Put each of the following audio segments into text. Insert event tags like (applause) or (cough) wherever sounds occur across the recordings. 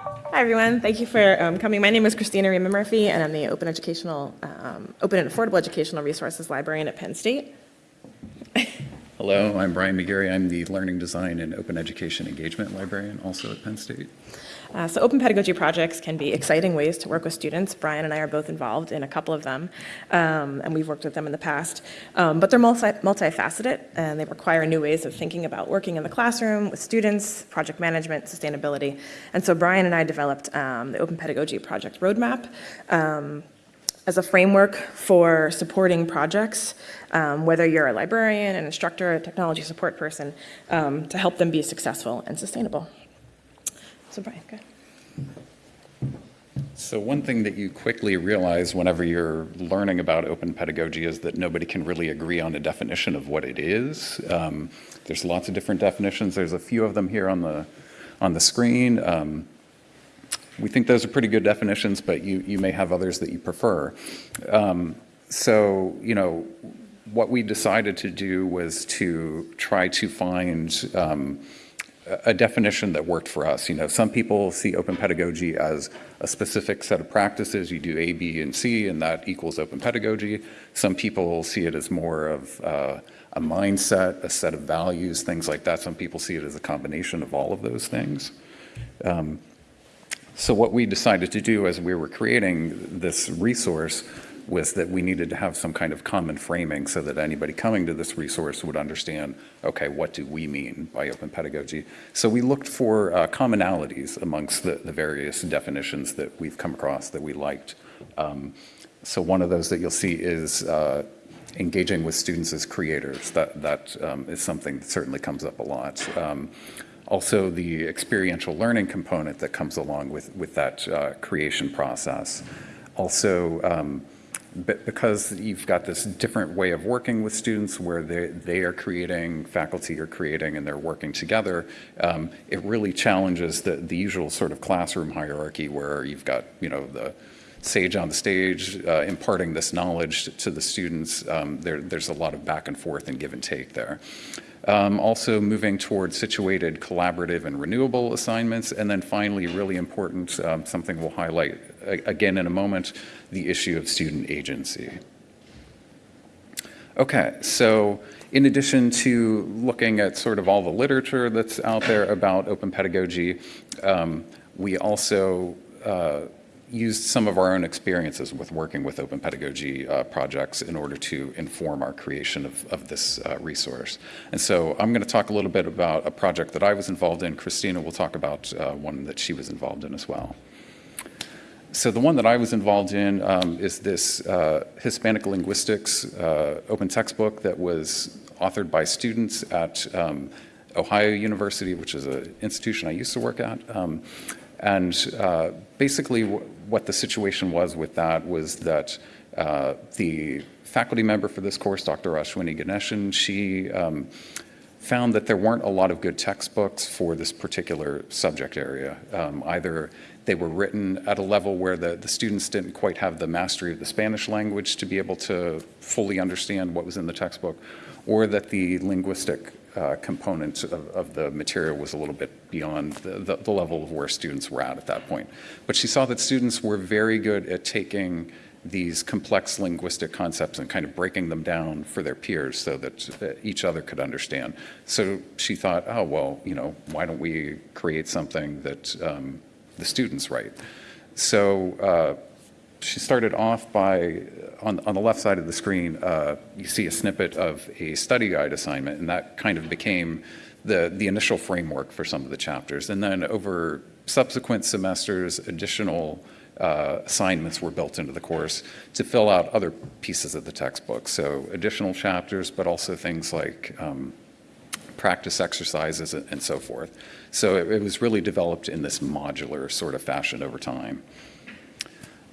Hi, everyone. Thank you for um, coming. My name is Christina Riehman-Murphy, and I'm the Open Educational, um, Open and Affordable Educational Resources Librarian at Penn State. Hello, I'm Brian McGarry. I'm the Learning Design and Open Education Engagement Librarian, also at Penn State. Uh, so open pedagogy projects can be exciting ways to work with students. Brian and I are both involved in a couple of them, um, and we've worked with them in the past. Um, but they're multi multifaceted, and they require new ways of thinking about working in the classroom with students, project management, sustainability. And so Brian and I developed um, the Open Pedagogy Project Roadmap um, as a framework for supporting projects, um, whether you're a librarian, an instructor, a technology support person, um, to help them be successful and sustainable. So Brian, go. So one thing that you quickly realize whenever you're learning about open pedagogy is that nobody can really agree on a definition of what it is. Um, there's lots of different definitions. There's a few of them here on the, on the screen. Um, we think those are pretty good definitions, but you, you may have others that you prefer. Um, so, you know, what we decided to do was to try to find um, a definition that worked for us. You know, some people see open pedagogy as a specific set of practices. You do A, B, and C, and that equals open pedagogy. Some people see it as more of uh, a mindset, a set of values, things like that. Some people see it as a combination of all of those things. Um, so what we decided to do as we were creating this resource was that we needed to have some kind of common framing so that anybody coming to this resource would understand, okay, what do we mean by open pedagogy? So we looked for uh, commonalities amongst the, the, various definitions that we've come across that we liked. Um, so one of those that you'll see is uh, engaging with students as creators. That, that um, is something that certainly comes up a lot. Um, also the experiential learning component that comes along with, with that uh, creation process. Also, um, because you've got this different way of working with students where they, they are creating, faculty are creating, and they're working together, um, it really challenges the, the usual sort of classroom hierarchy where you've got, you know, the sage on the stage uh, imparting this knowledge to the students. Um, there, there's a lot of back and forth and give and take there. Um, also moving towards situated, collaborative, and renewable assignments. And then finally, really important, um, something we'll highlight again in a moment, the issue of student agency. Okay, so in addition to looking at sort of all the literature that's out there about open pedagogy, um, we also uh, used some of our own experiences with working with open pedagogy uh, projects in order to inform our creation of, of this uh, resource. And so I'm going to talk a little bit about a project that I was involved in. Christina will talk about uh, one that she was involved in as well. So the one that I was involved in um, is this uh, Hispanic linguistics uh, open textbook that was authored by students at um, Ohio University, which is an institution I used to work at. Um, and uh, basically what the situation was with that was that uh, the faculty member for this course, Dr. Ashwini Ganeshan, she um, found that there weren't a lot of good textbooks for this particular subject area. Um, either they were written at a level where the, the students didn't quite have the mastery of the Spanish language to be able to fully understand what was in the textbook, or that the linguistic uh, component of, of, the material was a little bit beyond the, the, the, level of where students were at at that point. But she saw that students were very good at taking these complex linguistic concepts and kind of breaking them down for their peers so that each other could understand. So she thought, oh, well, you know, why don't we create something that um, the students write? So uh, she started off by, on, on the left side of the screen, uh, you see a snippet of a study guide assignment, and that kind of became the, the initial framework for some of the chapters. And then over subsequent semesters, additional uh, assignments were built into the course to fill out other pieces of the textbook. So additional chapters, but also things like um, practice exercises and so forth. So it, it was really developed in this modular sort of fashion over time.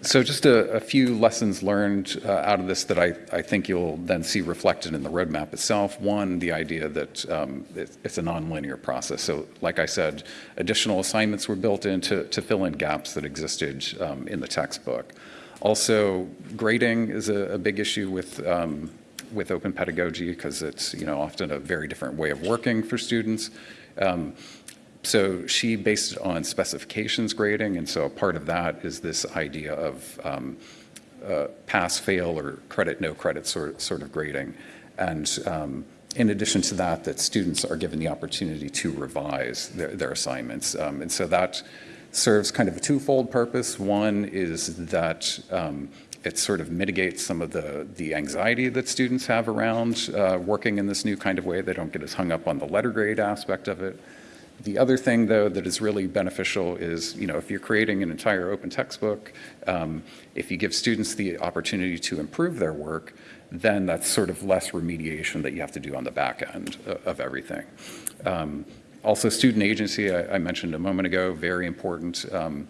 So just a, a, few lessons learned uh, out of this that I, I, think you'll then see reflected in the roadmap itself. One, the idea that um, it, it's a nonlinear process. So like I said, additional assignments were built in to, to fill in gaps that existed um, in the textbook. Also, grading is a, a big issue with, um, with open pedagogy because it's you know often a very different way of working for students. Um, So she based it on specifications grading, and so a part of that is this idea of um, uh, pass, fail, or credit, no credit sort, sort of grading. And um, in addition to that, that students are given the opportunity to revise their, their assignments. Um, and so that serves kind of a twofold purpose. One is that um, it sort of mitigates some of the, the anxiety that students have around uh, working in this new kind of way. They don't get as hung up on the letter grade aspect of it. The other thing, though, that is really beneficial is, you know, if you're creating an entire open textbook, um, if you give students the opportunity to improve their work, then that's sort of less remediation that you have to do on the back end of everything. Um, Also, student agency, I I mentioned a moment ago, very important. Um,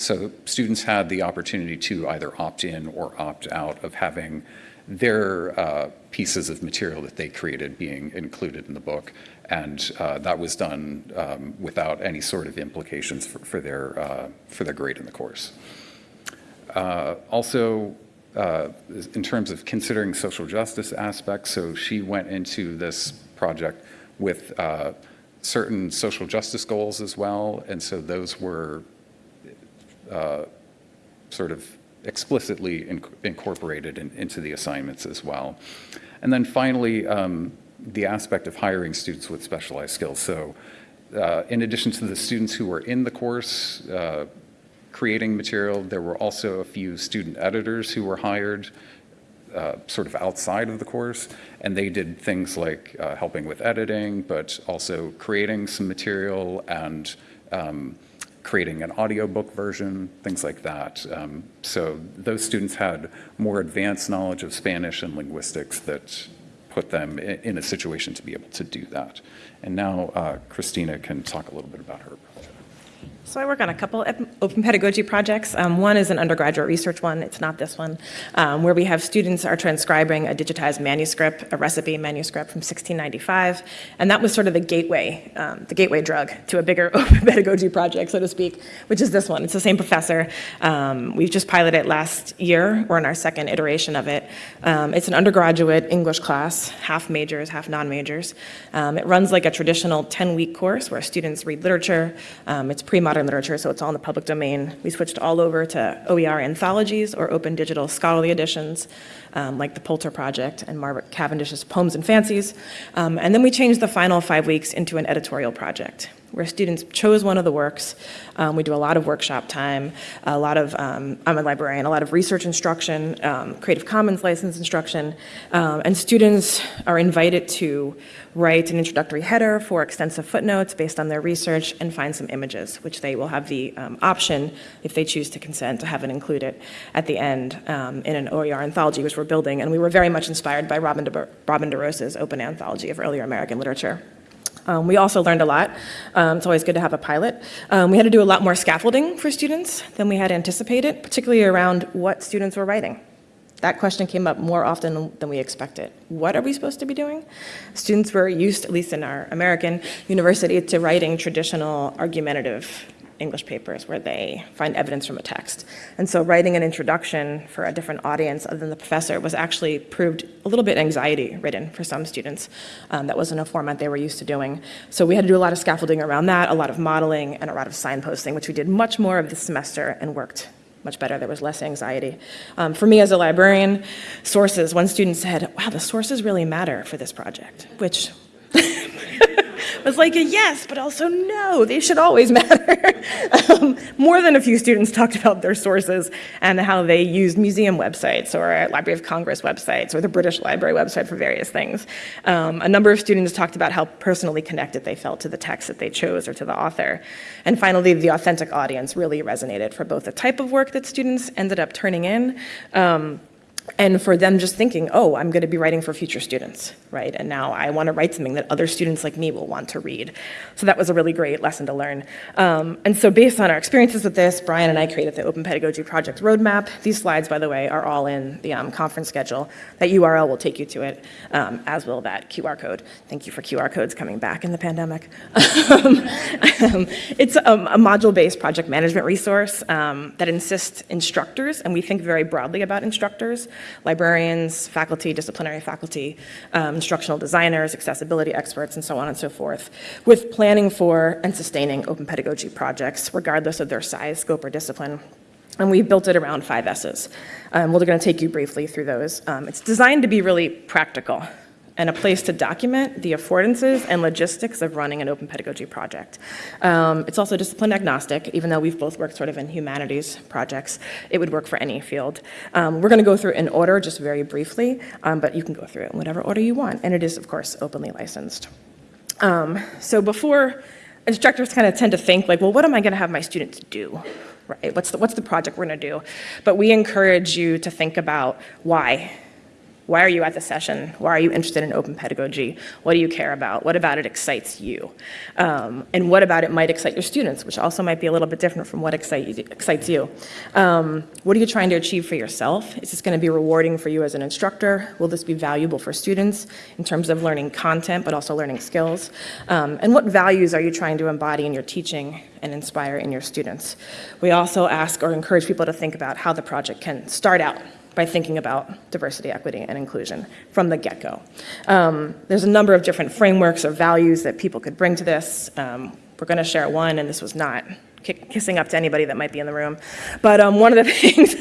So students had the opportunity to either opt in or opt out of having their uh, pieces of material that they created being included in the book. And uh, that was done um, without any sort of implications for for their, uh, for their grade in the course. Uh, Also, uh, in terms of considering social justice aspects, so she went into this project with uh, certain social justice goals as well, and so those were uh, sort of explicitly inc- incorporated in- into the assignments as well. And then finally, um, the aspect of hiring students with specialized skills. So uh, in addition to the students who were in the course uh, creating material, there were also a few student editors who were hired uh, sort of outside of the course, and they did things like uh, helping with editing, but also creating some material and um, creating an audiobook version, things like that. Um, So those students had more advanced knowledge of Spanish and linguistics that put them in a situation to be able to do that. And now uh, Christina can talk a little bit about her project. So I work on a couple open pedagogy projects. Um, One is an undergraduate research one, it's not this one, um, where we have students are transcribing a digitized manuscript, a recipe manuscript from 1695, and that was sort of the gateway, um, the gateway drug to a bigger (laughs) open pedagogy project, so to speak, which is this one. It's the same professor. Um, We've just piloted it last year. We're in our second iteration of it. Um, It's an undergraduate English class, half majors, half non-majors. Um, It runs like a traditional 10-week course where students read literature. It's pre-modern literature, so it's all in the public domain. We switched all over to OER anthologies or open digital scholarly editions, um, like the Poulter Project and Margaret Cavendish's Poems and Fancies. Um, And then we changed the final five weeks into an editorial project where students chose one of the works. Um, we do a lot of workshop time, a lot of, um, I'm a librarian, a lot of research instruction, um, Creative Commons license instruction, um, and students are invited to write an introductory header for extensive footnotes based on their research and find some images, which they will have the um, option, if they choose to consent, to have it included at the end um, in an OER anthology, which we're building. And we were very much inspired by Robin, De, Robin Open Anthology of Earlier American Literature. Um, we also learned a lot. Um, it's always good to have a pilot. Um, we had to do a lot more scaffolding for students than we had anticipated, particularly around what students were writing. That question came up more often than we expected. What are we supposed to be doing? Students were used, at least in our American university, to writing traditional argumentative English papers where they find evidence from a text. And so writing an introduction for a different audience other than the professor was actually proved a little bit anxiety ridden for some students. Um, that wasn't a format they were used to doing. So we had to do a lot of scaffolding around that, a lot of modeling, and a lot of signposting, which we did much more of this semester and worked much better. There was less anxiety. Um, for me as a librarian, sources, one student said, wow, the sources really matter for this project, which (laughs) was like a yes, but also no, they should always (laughs) matter. um, more than a few students talked about their sources and how they used museum websites or Library of Congress websites or the British Library website for various things. Um, a number of students talked about how personally connected they felt to the text that they chose or to the author. And finally, the authentic audience really resonated for both the type of work that students ended up turning in. Um, and for them just thinking, oh, I'm going to be writing for future students, right? And now I want to write something that other students like me will want to read. So that was a really great lesson to learn. Um, and so based on our experiences with this, Brian and I created the Open Pedagogy Project Roadmap. These slides, by the way, are all in the um, conference schedule. That URL will take you to it, um, as will that QR code. Thank you for QR codes coming back in the pandemic. (laughs) Um, it's a, a module-based project management resource um, that insists instructors, and we think very broadly about instructors, librarians, faculty, disciplinary faculty, um, instructional designers, accessibility experts, and so on and so forth, with planning for and sustaining open pedagogy projects, regardless of their size, scope, or discipline. And we've built it around five S's. Um, we're going to take you briefly through those. Um, it's designed to be really practical and a place to document the affordances and logistics of running an open pedagogy project. Um, it's also discipline agnostic, even though we've both worked sort of in humanities projects, it would work for any field. Um, we're gonna go through in order, just very briefly, um, but you can go through it in whatever order you want, and it is, of course, openly licensed. Um, so before, instructors kind of tend to think like, well, what am I gonna have my students do? Right, what's the, what's the project we're gonna do? But we encourage you to think about why why are you at the session? Why are you interested in open pedagogy? What do you care about? What about it excites you? Um, and what about it might excite your students, which also might be a little bit different from what excite excites you. Um, what are you trying to achieve for yourself? Is this going to be rewarding for you as an instructor? Will this be valuable for students in terms of learning content, but also learning skills? Um, and what values are you trying to embody in your teaching and inspire in your students? We also ask or encourage people to think about how the project can start out by thinking about diversity, equity, and inclusion from the get-go. Um, there's a number of different frameworks or values that people could bring to this. Um, we're going to share one, and this was not kissing up to anybody that might be in the room. But um, one of the (laughs) things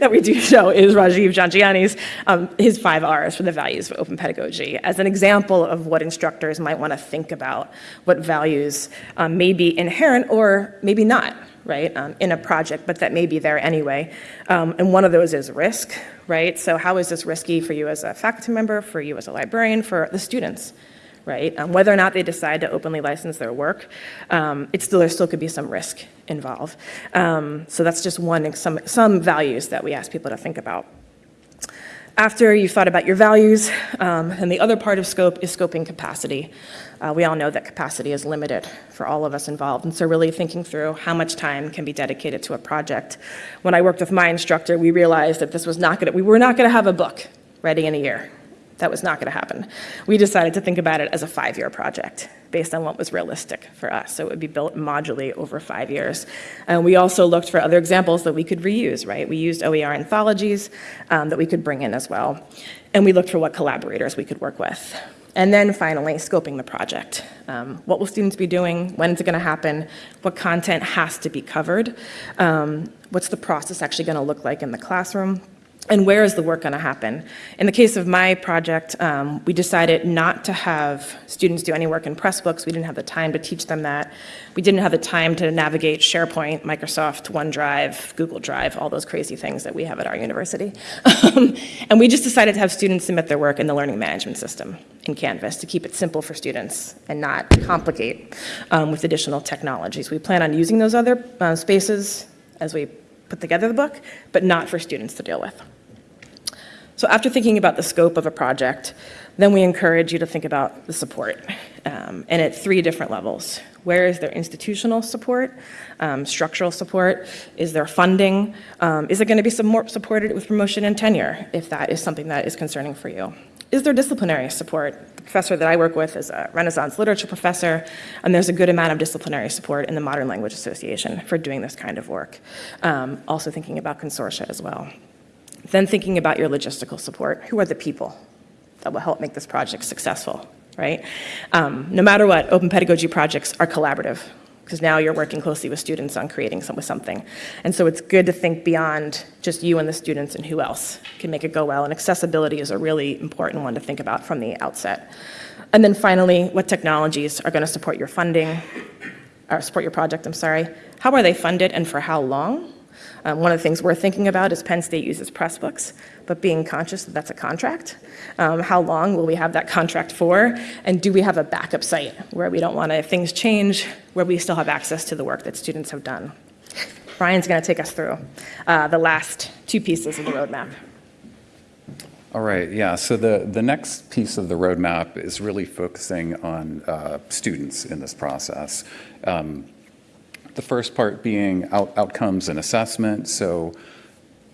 that we do show is Rajiv Jhangiani's, um, his five R's for the values of open pedagogy as an example of what instructors might want to think about, what values um, may be inherent or maybe not right, um, in a project, but that may be there anyway. Um, and one of those is risk, right? So how is this risky for you as a faculty member, for you as a librarian, for the students, right? Um, whether or not they decide to openly license their work, um, it still, there still could be some risk involved. Um, so that's just one, some, some values that we ask people to think about. After you've thought about your values, um, and the other part of scope is scoping capacity. Uh, we all know that capacity is limited for all of us involved, and so really thinking through how much time can be dedicated to a project. When I worked with my instructor, we realized that this was not going we were not going to have a book ready in a year. That was not going to happen. We decided to think about it as a five-year project based on what was realistic for us. So it would be built modularly over five years. And we also looked for other examples that we could reuse, right? We used OER anthologies um, that we could bring in as well. And we looked for what collaborators we could work with. And then finally, scoping the project. Um, what will students be doing? When is it going to happen? What content has to be covered? Um, what's the process actually going to look like in the classroom? And where is the work going to happen? In the case of my project, um, we decided not to have students do any work in Pressbooks. We didn't have the time to teach them that. We didn't have the time to navigate SharePoint, Microsoft, OneDrive, Google Drive, all those crazy things that we have at our university. (laughs) And we just decided to have students submit their work in the learning management system in Canvas to keep it simple for students and not complicate um, with additional technologies. We plan on using those other uh, spaces as we put together the book, but not for students to deal with. So after thinking about the scope of a project, then we encourage you to think about the support, um, and at three different levels. Where is there institutional support, um, structural support? Is there funding? Um, is it going to be some more supported with promotion and tenure, if that is something that is concerning for you? Is there disciplinary support? The professor that I work with is a Renaissance literature professor, and there's a good amount of disciplinary support in the Modern Language Association for doing this kind of work. Um, also thinking about consortia as well. Then thinking about your logistical support. Who are the people that will help make this project successful, right? Um, no matter what, open pedagogy projects are collaborative because now you're working closely with students on creating some, with something. And so it's good to think beyond just you and the students and who else can make it go well. And accessibility is a really important one to think about from the outset. And then finally, what technologies are going to support your funding, or support your project, I'm sorry. How are they funded and for how long? Um, one of the things we're thinking about is Penn State uses Pressbooks, but being conscious that that's a contract. Um, how long will we have that contract for? And do we have a backup site where we don't want to, if things change, where we still have access to the work that students have done? Brian's going to take us through uh, the last two pieces of the roadmap. All right, yeah, so the, the next piece of the roadmap is really focusing on uh, students in this process. Um, the first part being out, outcomes and assessment. So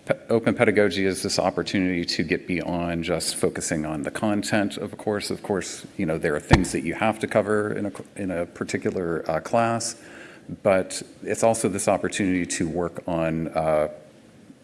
pe open pedagogy is this opportunity to get beyond just focusing on the content of a course. Of course, you know, there are things that you have to cover in a, in a particular uh, class, but it's also this opportunity to work on uh,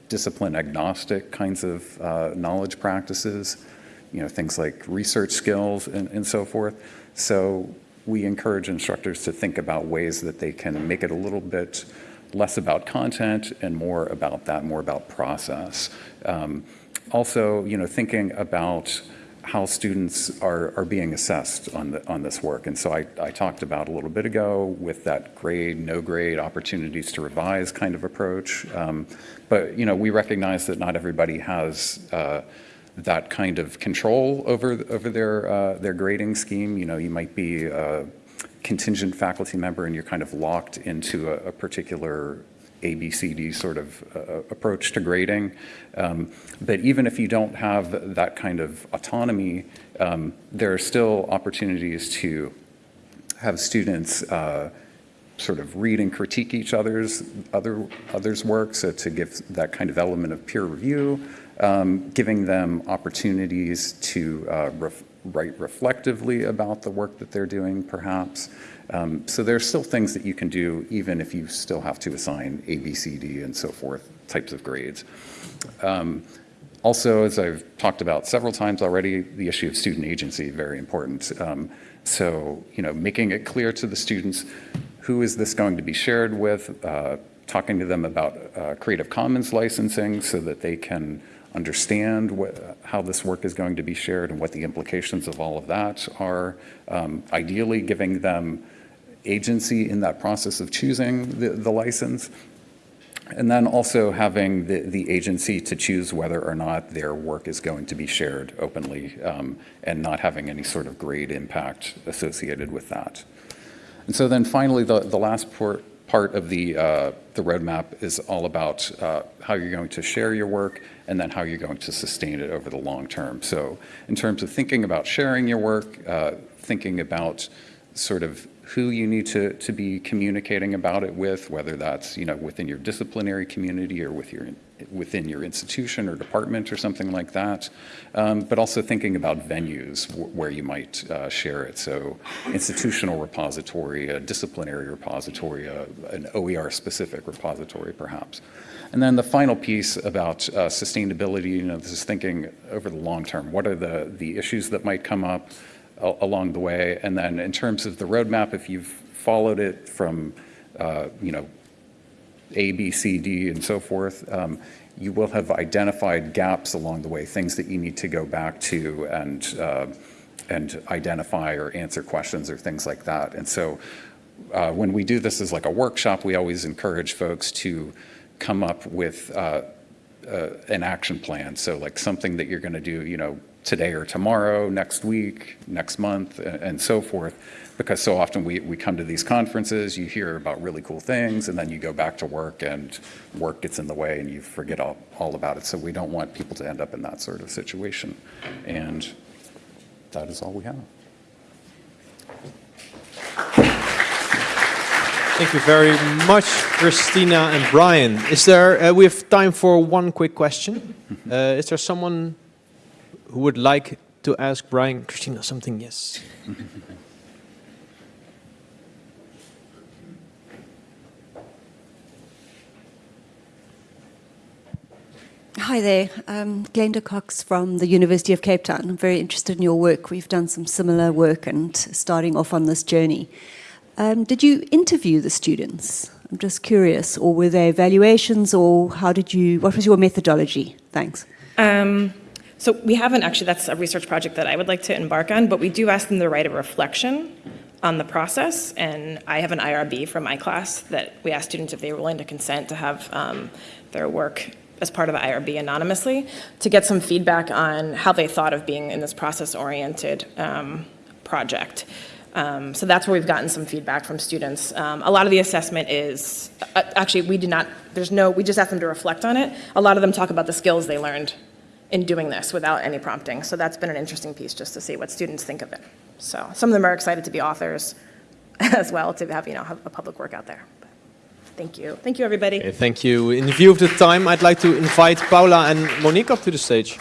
discipline agnostic kinds of uh, knowledge practices, you know, things like research skills and, and so forth. So we encourage instructors to think about ways that they can make it a little bit less about content and more about that, more about process. Um, also, you know, thinking about how students are, are being assessed on, the, on this work. And so I, I talked about a little bit ago with that grade, no grade, opportunities to revise kind of approach. Um, but, you know, we recognize that not everybody has uh, that kind of control over, over their, uh, their grading scheme. You know, you might be a contingent faculty member and you're kind of locked into a, a particular ABCD sort of uh, approach to grading. Um, but even if you don't have that kind of autonomy, um, there are still opportunities to have students uh, sort of read and critique each other's other others' work, so to give that kind of element of peer review, um, giving them opportunities to uh, ref write reflectively about the work that they're doing, perhaps. Um, so there's still things that you can do even if you still have to assign A, B, C, D, and so forth types of grades. Um, also, as I've talked about several times already, the issue of student agency, very important. Um, so, you know, making it clear to the students, who is this going to be shared with, uh, talking to them about uh, Creative Commons licensing so that they can understand what, how this work is going to be shared and what the implications of all of that are. Um, ideally, giving them agency in that process of choosing the, the license. And then also having the, the agency to choose whether or not their work is going to be shared openly um, and not having any sort of grade impact associated with that. And so then finally, the, the last part, part of the, uh, the roadmap is all about uh, how you're going to share your work and then how you're going to sustain it over the long term. So in terms of thinking about sharing your work, uh, thinking about sort of who you need to, to be communicating about it with, whether that's you know within your disciplinary community or with your within your institution or department or something like that, um, but also thinking about venues where you might uh, share it. So institutional repository, a disciplinary repository, a, an OER-specific repository perhaps. And then the final piece about uh, sustainability, you know, this is thinking over the long term. What are the, the issues that might come up? along the way. And then in terms of the roadmap, if you've followed it from, uh, you know, A, B, C, D, and so forth, um, you will have identified gaps along the way, things that you need to go back to and, uh, and identify or answer questions or things like that. And so uh, when we do this as like a workshop, we always encourage folks to come up with uh, uh, an action plan. So like something that you're going to do, you know, today or tomorrow, next week, next month, and so forth. Because so often we, we come to these conferences, you hear about really cool things, and then you go back to work and work gets in the way and you forget all, all about it. So we don't want people to end up in that sort of situation. And that is all we have. Thank you very much, Christina and Brian. Is there, uh, we have time for one quick question. (laughs) Uh, is there someone who would like to ask Brian, Christina, something? Yes. (laughs) Hi there, um, Glenda Cox from the University of Cape Town. I'm very interested in your work. We've done some similar work and starting off on this journey. Um, did you interview the students? I'm just curious, or were they evaluations, or how did you, what was your methodology? Thanks. Um, so we haven't actually, that's a research project that I would like to embark on, but we do ask them to write a reflection on the process. And I have an IRB from my class that we ask students if they were willing to consent to have um, their work as part of the IRB anonymously to get some feedback on how they thought of being in this process-oriented um, project. Um, so that's where we've gotten some feedback from students. Um, a lot of the assessment is, uh, actually we did not, there's no, we just asked them to reflect on it. A lot of them talk about the skills they learned in doing this without any prompting. So that's been an interesting piece just to see what students think of it. So some of them are excited to be authors (laughs) as well, to have, you know, have a public work out there. But thank you. Thank you, everybody. Okay, thank you. In view of the time, I'd like to invite Paula and Monique up to the stage.